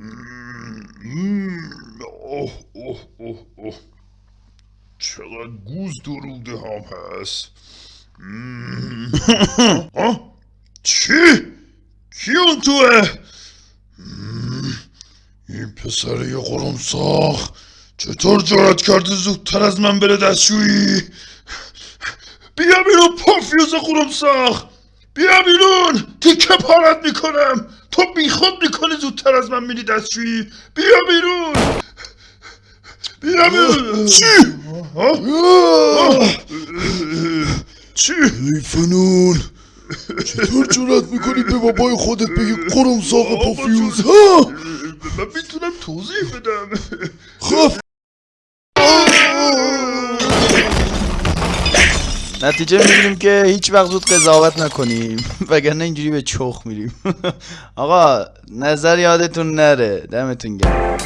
اوه اوه اوه اوه چقدر گوز دروده هم هست؟ چی؟ کی اون توه؟ این پسر یه قرمساخ چطور جرأت کرده زودتر از من بره دستشویی بیا بیرون پافیوز قرمساخ بیا بیرون تیکه پارت می‌کنم بیخود می‌کنی زودتر از من میری دستشویی. بیا بیرون. بیا بیرون. چی؟ چی؟ ای فنون چطور جرأت می‌کنی به بابای خودت بگی قرم ساق پافیوز؟ ها؟ من می‌تونم توضیح بدم. نتیجه می‌گیریم که هیچ وقت زود قضاوت نکنیم. وگرنه اینجوری به چخ میریم. آقا نظر یادتون نره. دمتون گرم.